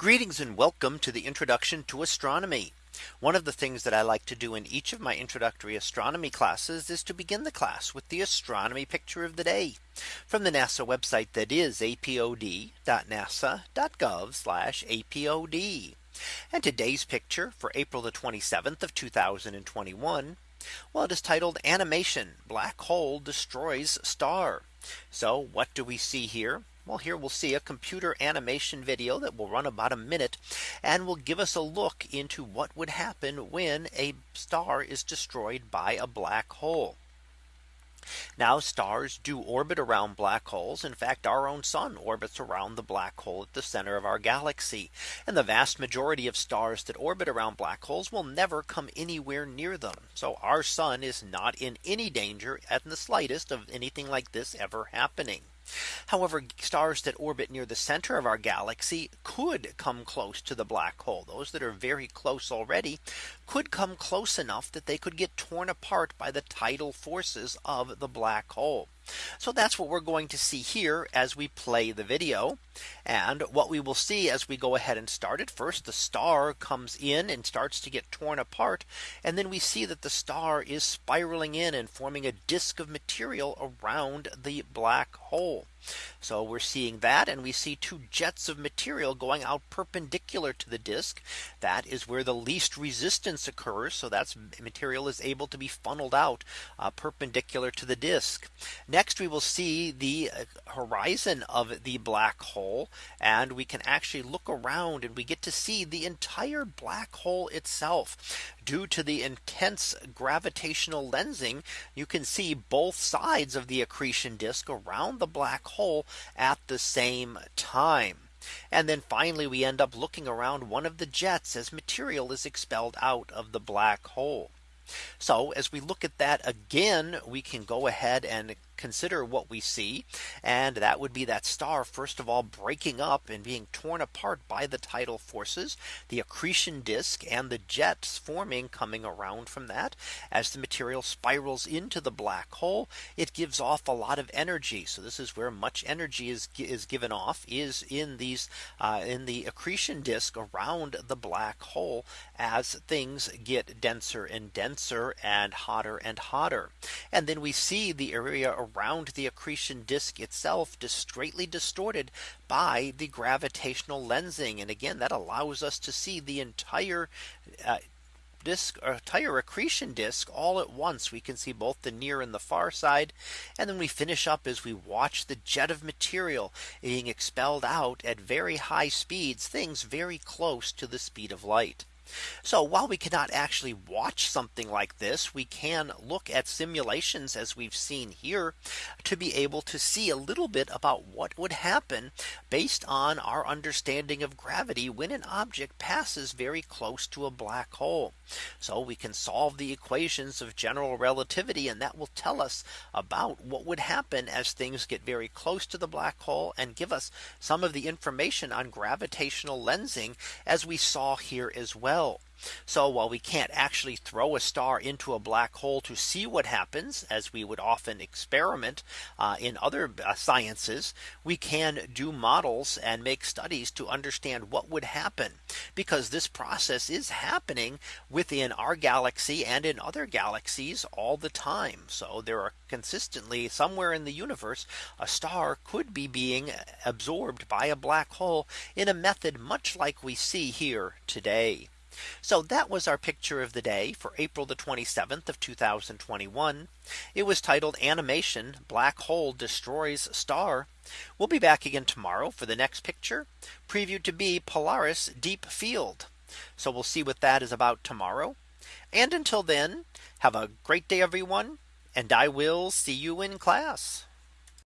Greetings and welcome to the introduction to astronomy. One of the things that I like to do in each of my introductory astronomy classes is to begin the class with the astronomy picture of the day from the NASA website that is apod.nasa.gov apod. And today's picture for April the 27th of 2021. Well, it is titled animation black hole destroys star. So what do we see here? Well, here we'll see a computer animation video that will run about a minute and will give us a look into what would happen when a star is destroyed by a black hole. Now stars do orbit around black holes. In fact, our own sun orbits around the black hole at the center of our galaxy. And the vast majority of stars that orbit around black holes will never come anywhere near them. So our sun is not in any danger at the slightest of anything like this ever happening. However, stars that orbit near the center of our galaxy could come close to the black hole. Those that are very close already could come close enough that they could get torn apart by the tidal forces of the black hole. So that's what we're going to see here as we play the video. And what we will see as we go ahead and start it first, the star comes in and starts to get torn apart. And then we see that the star is spiraling in and forming a disk of material around the black hole. So we're seeing that and we see two jets of material going out perpendicular to the disk. That is where the least resistance occurs. So that's material is able to be funneled out uh, perpendicular to the disk. Next we will see the uh, horizon of the black hole and we can actually look around and we get to see the entire black hole itself due to the intense gravitational lensing, you can see both sides of the accretion disk around the black hole at the same time. And then finally, we end up looking around one of the jets as material is expelled out of the black hole. So as we look at that again, we can go ahead and consider what we see. And that would be that star, first of all, breaking up and being torn apart by the tidal forces, the accretion disk and the jets forming coming around from that. As the material spirals into the black hole, it gives off a lot of energy. So this is where much energy is, is given off is in these uh, in the accretion disk around the black hole as things get denser and denser and hotter and hotter. And then we see the area around the accretion disk itself greatly distorted by the gravitational lensing. And again, that allows us to see the entire uh, disk or entire accretion disk all at once. We can see both the near and the far side. And then we finish up as we watch the jet of material being expelled out at very high speeds things very close to the speed of light so while we cannot actually watch something like this, we can look at simulations as we've seen here to be able to see a little bit about what would happen based on our understanding of gravity when an object passes very close to a black hole. So we can solve the equations of general relativity and that will tell us about what would happen as things get very close to the black hole and give us some of the information on gravitational lensing as we saw here as well well. So while we can't actually throw a star into a black hole to see what happens as we would often experiment uh, in other uh, sciences, we can do models and make studies to understand what would happen because this process is happening within our galaxy and in other galaxies all the time. So there are consistently somewhere in the universe, a star could be being absorbed by a black hole in a method much like we see here today. So that was our picture of the day for April the 27th of 2021. It was titled animation black hole destroys star. We'll be back again tomorrow for the next picture previewed to be Polaris deep field. So we'll see what that is about tomorrow. And until then, have a great day, everyone. And I will see you in class.